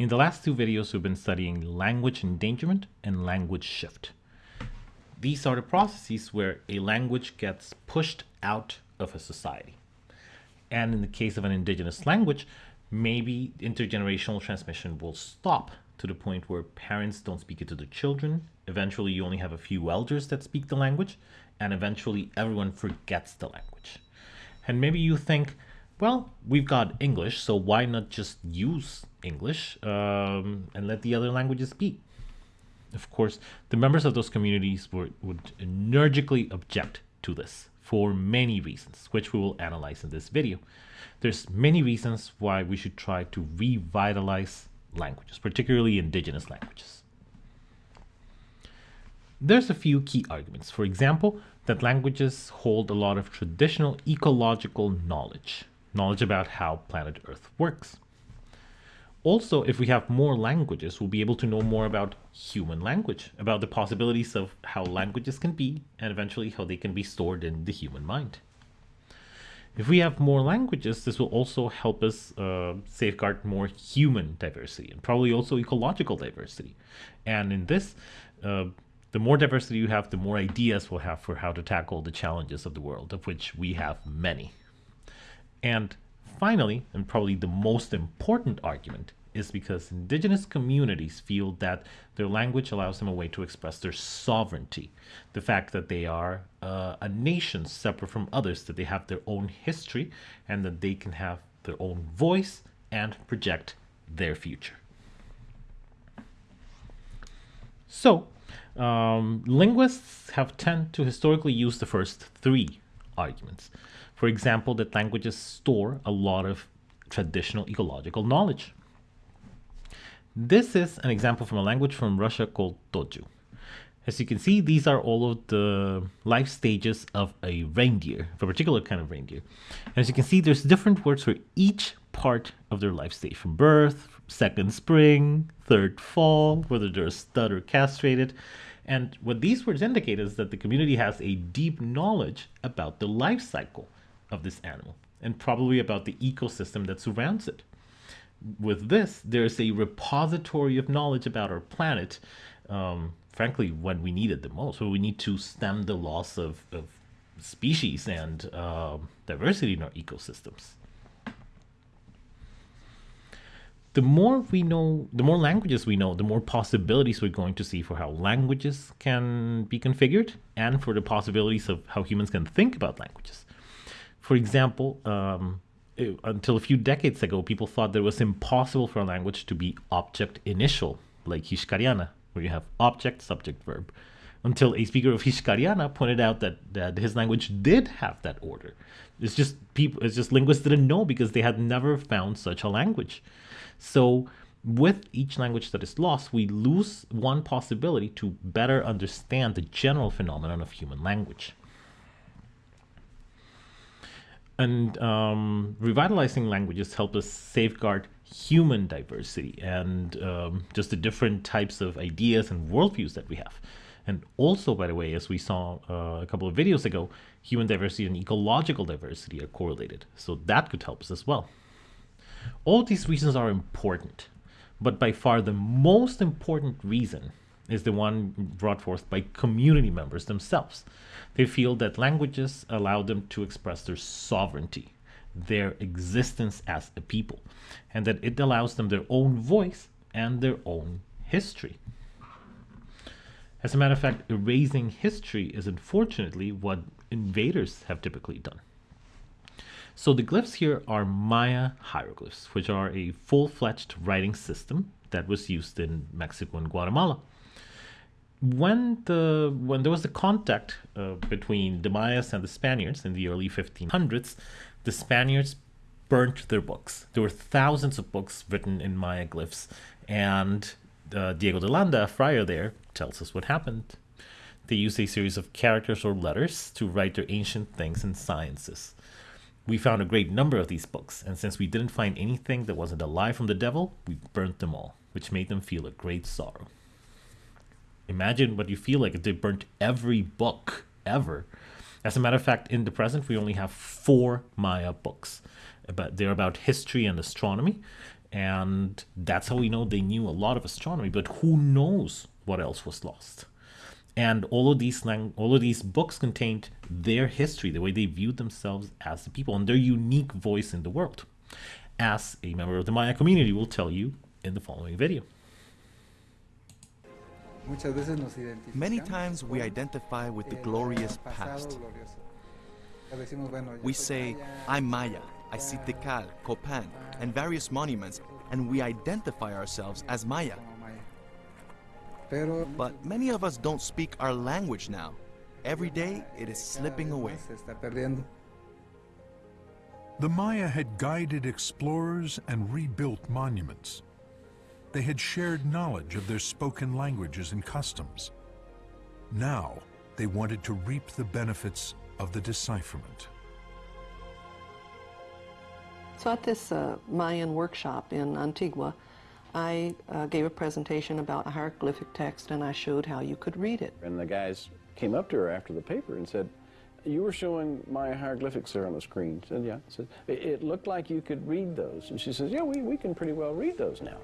In the last two videos, we've been studying language endangerment and language shift. These are the processes where a language gets pushed out of a society. And in the case of an indigenous language, maybe intergenerational transmission will stop to the point where parents don't speak it to their children. Eventually, you only have a few elders that speak the language, and eventually, everyone forgets the language. And maybe you think, well, we've got English, so why not just use English um, and let the other languages be? Of course, the members of those communities were, would energetically object to this for many reasons, which we will analyze in this video. There's many reasons why we should try to revitalize languages, particularly indigenous languages. There's a few key arguments. For example, that languages hold a lot of traditional ecological knowledge, knowledge about how planet Earth works. Also, if we have more languages, we'll be able to know more about human language, about the possibilities of how languages can be, and eventually how they can be stored in the human mind. If we have more languages, this will also help us uh, safeguard more human diversity and probably also ecological diversity. And in this, uh, the more diversity you have, the more ideas we'll have for how to tackle the challenges of the world, of which we have many. And finally, and probably the most important argument, is because indigenous communities feel that their language allows them a way to express their sovereignty. The fact that they are uh, a nation separate from others, that they have their own history, and that they can have their own voice and project their future. So, um, linguists have tend to historically use the first three arguments. For example, that languages store a lot of traditional ecological knowledge. This is an example from a language from Russia called Toju. As you can see, these are all of the life stages of a reindeer, of a particular kind of reindeer. As you can see, there's different words for each part of their life stage, from birth, second spring, third fall, whether they're stud or castrated. And what these words indicate is that the community has a deep knowledge about the life cycle of this animal and probably about the ecosystem that surrounds it with this, there's a repository of knowledge about our planet, um, frankly, when we need it the most. So we need to stem the loss of, of species and uh, diversity in our ecosystems. The more we know, the more languages we know, the more possibilities we're going to see for how languages can be configured and for the possibilities of how humans can think about languages. For example, um, until a few decades ago, people thought that it was impossible for a language to be object initial, like Hixkaryana, where you have object, subject, verb. Until a speaker of Hixkaryana pointed out that, that his language did have that order. It's just people, it's just linguists didn't know because they had never found such a language. So with each language that is lost, we lose one possibility to better understand the general phenomenon of human language and um, revitalizing languages help us safeguard human diversity and um, just the different types of ideas and worldviews that we have. And also, by the way, as we saw uh, a couple of videos ago, human diversity and ecological diversity are correlated. So that could help us as well. All these reasons are important, but by far the most important reason is the one brought forth by community members themselves. They feel that languages allow them to express their sovereignty, their existence as a people, and that it allows them their own voice and their own history. As a matter of fact, erasing history is unfortunately what invaders have typically done. So the glyphs here are Maya hieroglyphs, which are a full-fledged writing system that was used in Mexico and Guatemala when the when there was the contact uh, between the Mayas and the Spaniards in the early 1500s, the Spaniards burnt their books. There were thousands of books written in Maya glyphs, and uh, Diego de Landa, a friar there, tells us what happened. They used a series of characters or letters to write their ancient things and sciences. We found a great number of these books, and since we didn't find anything that wasn't a lie from the devil, we burnt them all, which made them feel a great sorrow. Imagine what you feel like if they burnt every book ever. As a matter of fact, in the present, we only have four Maya books. But they're about history and astronomy. And that's how we know they knew a lot of astronomy, but who knows what else was lost? And all of these all of these books contained their history, the way they viewed themselves as the people, and their unique voice in the world, as a member of the Maya community will tell you in the following video. Many times we identify with the glorious past. We say, I'm Maya, I see Tikal, Copan, and various monuments, and we identify ourselves as Maya. But many of us don't speak our language now. Every day it is slipping away. The Maya had guided explorers and rebuilt monuments. They had shared knowledge of their spoken languages and customs. Now, they wanted to reap the benefits of the decipherment. So at this uh, Mayan workshop in Antigua, I uh, gave a presentation about a hieroglyphic text and I showed how you could read it. And the guys came up to her after the paper and said, you were showing Maya hieroglyphics there on the screen. I said, yeah. I said, it, it looked like you could read those. And she says, yeah, we, we can pretty well read those now.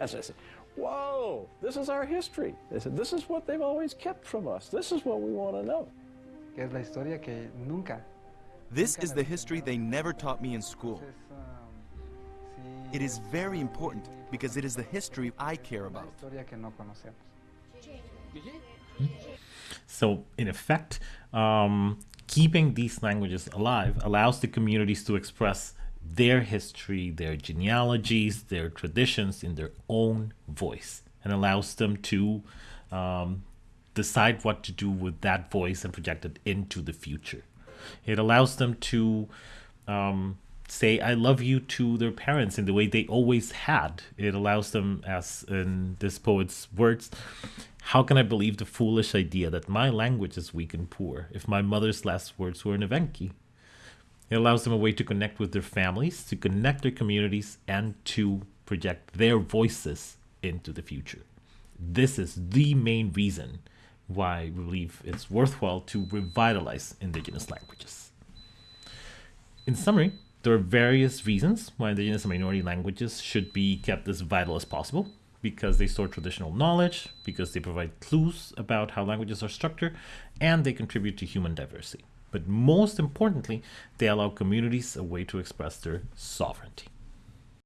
And so I said, whoa, this is our history. They said, this is what they've always kept from us. This is what we want to know. This is the history they never taught me in school. It is very important because it is the history I care about. So, in effect, um, keeping these languages alive allows the communities to express their history, their genealogies, their traditions in their own voice, and allows them to um, decide what to do with that voice and project it into the future. It allows them to um, say I love you to their parents in the way they always had. It allows them, as in this poet's words, how can I believe the foolish idea that my language is weak and poor if my mother's last words were in Evenki? It allows them a way to connect with their families, to connect their communities, and to project their voices into the future. This is the main reason why we believe it's worthwhile to revitalize indigenous languages. In summary, there are various reasons why indigenous and minority languages should be kept as vital as possible because they store traditional knowledge, because they provide clues about how languages are structured, and they contribute to human diversity. But most importantly, they allow communities a way to express their sovereignty.